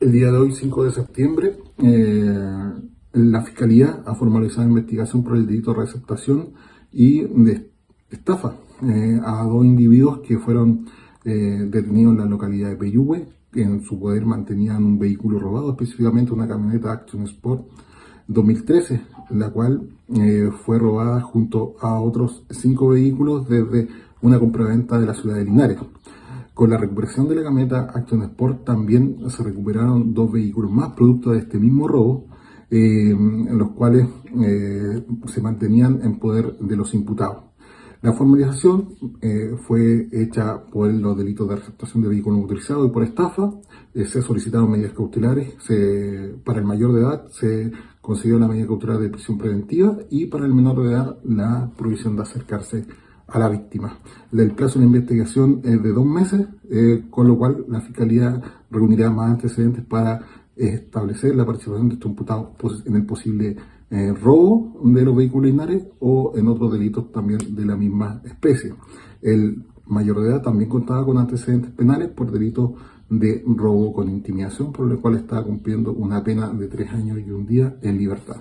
El día de hoy, 5 de septiembre, eh, la Fiscalía ha formalizado investigación por el delito de receptación y de estafa eh, a dos individuos que fueron eh, detenidos en la localidad de Peyúgue. En su poder mantenían un vehículo robado, específicamente una camioneta Action Sport 2013, la cual fue robada junto a otros cinco vehículos desde una compraventa de la ciudad de Linares. Con la recuperación de la camioneta Action Sport también se recuperaron dos vehículos más, producto de este mismo robo, eh, en los cuales eh, se mantenían en poder de los imputados. La formalización eh, fue hecha por los delitos de receptación de vehículos utilizados y por estafa. se solicitaron medidas cautelares. para el mayor de edad se consiguió la medida cautelar de prisión preventiva y para el menor de edad la prohibición de acercarse a la víctima. El plazo de investigación es de dos meses, eh, con lo cual la Fiscalía reunirá más antecedentes para establecer la participación de estos imputados en el posible eh, robo de los vehículos inares o en otros delitos también de la misma especie. El mayor de edad también contaba con antecedentes penales por delitos de robo con intimidación, por lo cual está cumpliendo una pena de tres años y un día en libertad.